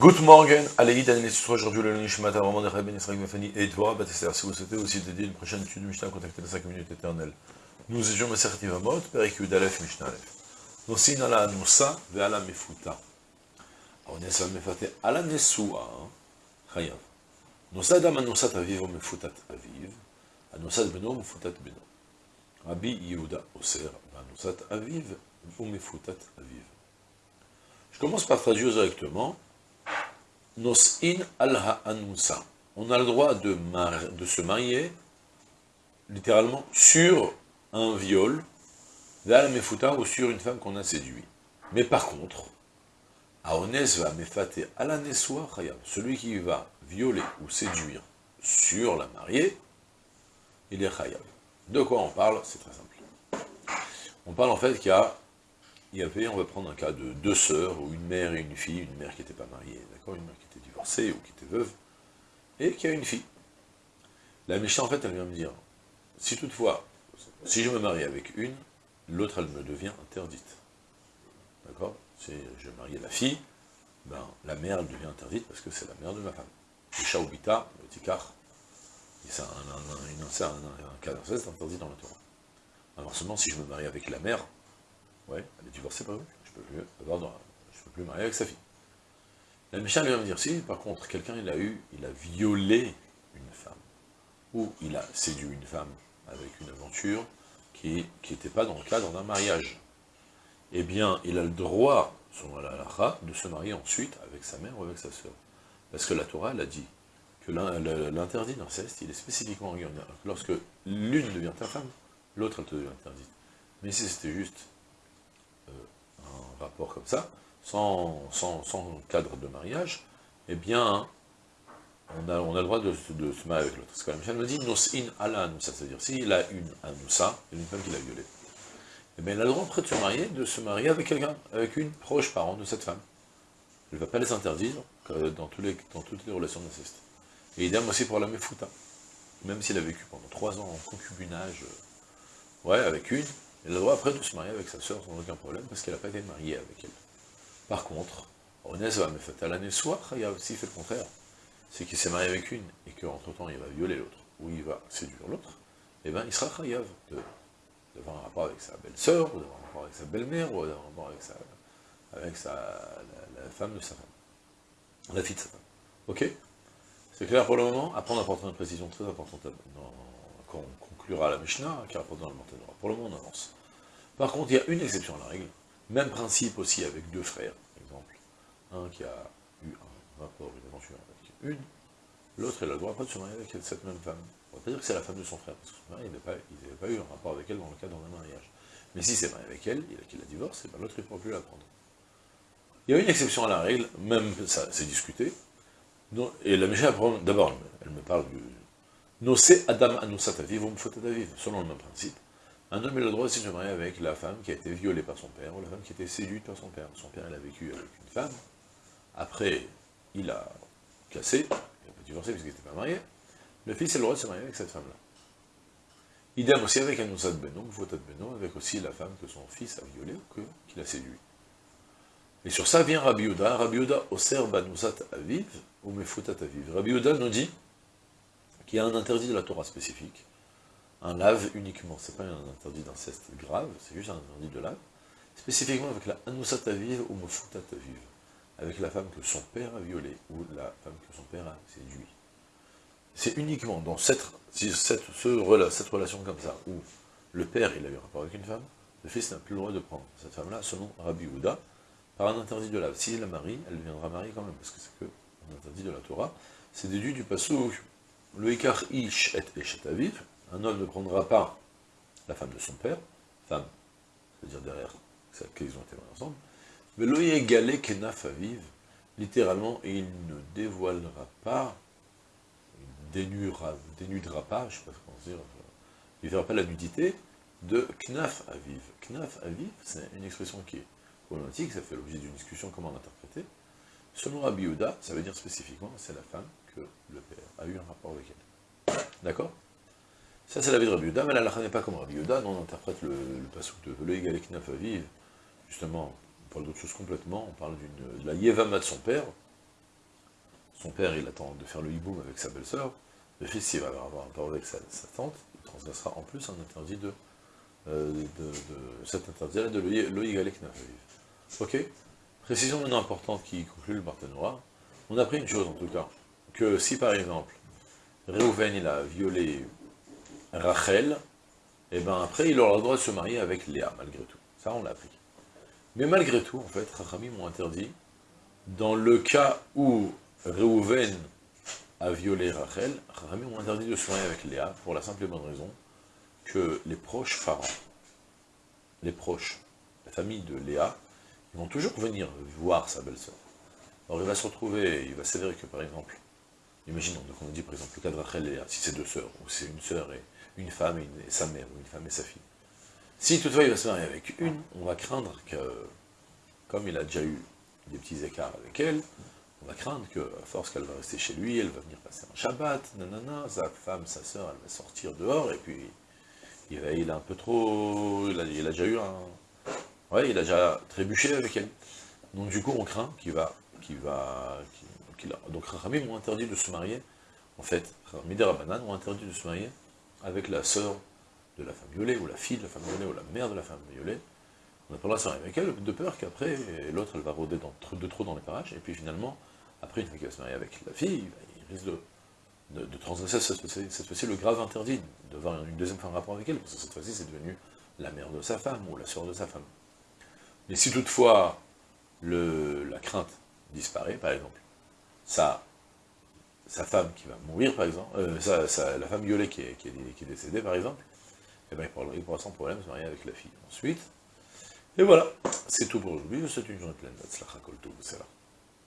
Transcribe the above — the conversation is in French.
Good morning, Aleïd, Anne aujourd'hui le Nishmat, Armand de Ben Israël Mefani et Dvorah Batester. Si vous souhaitez aussi dédier une prochaine étude du Mishnah, contactez les 5 minutes éternelles. Nous étions Maser Tivamot, Perikud Aleph Mishnah Aleph. Nosin ala Anusa ve ala Mefuta. On est sur Mefate ala Nesua, Chayav. Nosad am Anusat Aviv ou Mefutat Aviv, Anusat Beno Mefutat Beno. Rabbi Yehuda Oser, Anusat Aviv ou Mefutat Aviv. Je commence par traduire directement. Nos'in al anusa On a le droit de, se marier, littéralement, sur un viol, mefuta ou sur une femme qu'on a séduit. Mais par contre, aones va mefate chayab. Celui qui va violer ou séduire sur la mariée, il est chayab. De quoi on parle? C'est très simple. On parle en fait qu'il y a il y avait, on va prendre un cas de deux sœurs, ou une mère et une fille, une mère qui n'était pas mariée, d'accord, une mère qui était divorcée ou qui était veuve, et qui a une fille. La méchante, en fait, elle vient me dire, si toutefois, si je me marie avec une, l'autre, elle me devient interdite. D'accord? Si je marie la fille, ben, la mère, elle devient interdite parce que c'est la mère de ma femme. Le le Tikar, c'est un, cas d'inceste interdit dans la Torah. Inversement, si je me marie avec la mère, Ouais, elle est divorcée par eux. Je peux plus je peux plus marier avec sa fille. La méchante vient me dire, si, par contre, quelqu'un, il a eu, il a violé une femme, ou il a séduit une femme avec une aventure qui n'était pas dans le cadre d'un mariage, eh bien, il a le droit, selon la halakha, de se marier ensuite avec sa mère ou avec sa sœur. Parce que la Torah, elle a dit que l'interdit d'inceste, il est spécifiquement regardé. Lorsque l'une devient ta femme, l'autre, elle te devient interdite. Mais si c'était juste rapport comme ça, sans, cadre de mariage, eh bien, on a, le droit de, se marier avec l'autre. Ce que la Michel me dit, nos in ala c'est-à-dire s'il a une anoussa, une femme qu'il a violée, eh bien, il a le droit après de se marier, de se marier avec quelqu'un, avec une proche parent de cette femme. Il ne va pas les interdire dans, tous les, dans toutes les relations d'inceste. Et idem aussi pour la mefuta. Même s'il a vécu pendant trois ans en concubinage, euh, ouais, avec une, il a le droit après de se marier avec sa sœur sans aucun problème, parce qu'elle n'a pas été mariée avec elle. Par contre, Onez va me faire l'année soir, il a aussi fait le contraire. C'est qu'il s'est marié avec une, et qu'entre temps il va violer l'autre, ou il va séduire l'autre, et eh bien il sera chayav d'avoir un rapport avec sa belle-sœur, ou d'avoir un rapport avec sa belle-mère, ou d'avoir un rapport avec, sa, avec sa, la, femme de sa femme. La fille de sa femme. Ok? C'est clair pour le moment? Après on apportera une précision très importante quand on conclura la Mishnah, qui rapporte dans le. Pour le moment on avance. Par contre, il y a une exception à la règle. Même principe aussi avec deux frères, par exemple. Un qui a eu un rapport, une aventure avec une, l'autre, il a le droit pas de se marier avec cette même femme. On va pas dire que c'est la femme de son frère, parce que son il n'avait pas, eu un rapport avec elle dans le cadre d'un mariage. Mais si c'est marié avec elle, qu'il a divorce, et ben l'autre, il ne pourra plus la prendre. Il y a une exception à la règle, même ça, c'est discuté. et la Mishnah, d'abord, elle me parle du... Nosé Adam Anusataviv, ou Mfotataviv, selon le même principe. Un homme a le droit de se marier avec la femme qui a été violée par son père, ou la femme qui a été séduite par son père. Son père, il a vécu avec une femme, après, il a cassé, il a pas divorcé parce qu'il n'était pas marié, le fils a le droit de se marier avec cette femme-là. Idem aussi avec un Noussad Beno, Foutat Beno, avec aussi la femme que son fils a violée ou qu'il a séduit. Et sur ça vient Rabbi Yehuda, Rabbi Yehuda, Oser Banusat Aviv, ou Mefoutat Aviv. Rabbi Yehuda nous dit qu'il y a un interdit de la Torah spécifique, un lave uniquement, c'est pas un interdit d'inceste grave, c'est juste un interdit de lave, spécifiquement avec la Anusat Aviv ou Mefoutat Aviv, avec la femme que son père a violée, ou la femme que son père a séduit. C'est uniquement dans cette, relation comme ça, où le père il a eu un rapport avec une femme, le fils n'a plus le droit de prendre cette femme-là, selon Rabbi Houda, par un interdit de lave. Si elle la marie, elle viendra marier quand même, parce que c'est que un interdit de la Torah, c'est déduit du passou, le Ikar Ish et Eshet Aviv, un homme ne prendra pas la femme de son père, femme, c'est-à-dire derrière, qu'ils ont été ensemble, mais l'oye galé kenaf aviv, littéralement, il ne dévoilera pas, il dénudera, dénudera pas, je ne sais pas comment dire, il ne verra pas la nudité de knaf aviv. Knaf aviv, c'est une expression qui est problématique, ça fait l'objet d'une discussion comment l'interpréter. Selon Rabbi ça veut dire spécifiquement, c'est la femme que le père a eu un rapport avec elle. D'accord? Ça, c'est la vie de Rabbi Yuda, mais la n'est pas comme Rabbi Yuda, on interprète le, le de Velo Egalek Nafaviv, justement, on parle d'autre chose complètement, on parle de la Yevama de son père, son père, il attend de faire le hiboum avec sa belle-sœur, le fils, il va avoir un rapport avec sa, tante, il transgressera en plus un interdit de, euh, de, cet interdit-là de l'Oïgalek Ok. Précision maintenant importante qui conclut le Barthénois. On a pris une chose en tout cas, que si par exemple, Réhouven il a violé Rachel, et eh bien après il aura le droit de se marier avec Léa, malgré tout. Ça on l'a appris. Mais malgré tout, en fait, Rachamim m'ont interdit, dans le cas où Réhouven a violé Rachel, Rachamim m'ont interdit de se marier avec Léa, pour la simple et bonne raison que les proches parents, les proches, la famille de Léa, ils vont toujours venir voir sa belle-sœur. Alors il va se retrouver, il va s'avérer que par exemple, imaginons, donc on dit par exemple le cas de Rachel et Léa, si c'est deux sœurs, ou c'est une sœur et une femme et, sa mère, ou une femme et sa fille. Si toutefois il va se marier avec une, on va craindre que, comme il a déjà eu des petits écarts avec elle, on va craindre que, à force qu'elle va rester chez lui, elle va venir passer un Shabbat, nanana, sa femme, sa sœur, elle va sortir dehors, et puis il, a un peu trop, il a, déjà eu un, ouais, il a déjà trébuché avec elle. Donc du coup, on craint qu'il va, qu'il va, a, donc Rami m'ont interdit de se marier, en fait, Midera Banan ont interdit de se marier avec la sœur de la femme violée, ou la fille de la femme violée, ou la mère de la femme violée. On n'a pas le droit de se marier avec elle, de peur qu'après, l'autre, elle va rôder de trop dans les parages, et puis finalement, après, une fois qu'il va se marier avec la fille, il risque de transgresser cette fois-ci le grave interdit, d'avoir une deuxième femme rapport avec elle, parce que cette fois-ci c'est devenu la mère de sa femme, ou la sœur de sa femme. Mais si toutefois la crainte disparaît, par exemple, sa, sa femme qui va mourir, par exemple, euh, la femme violée qui est, qui, est, décédée, par exemple, eh ben, il, pourra, sans problème se marier avec la fille. Ensuite, et voilà, c'est tout pour aujourd'hui, c'est une journée pleine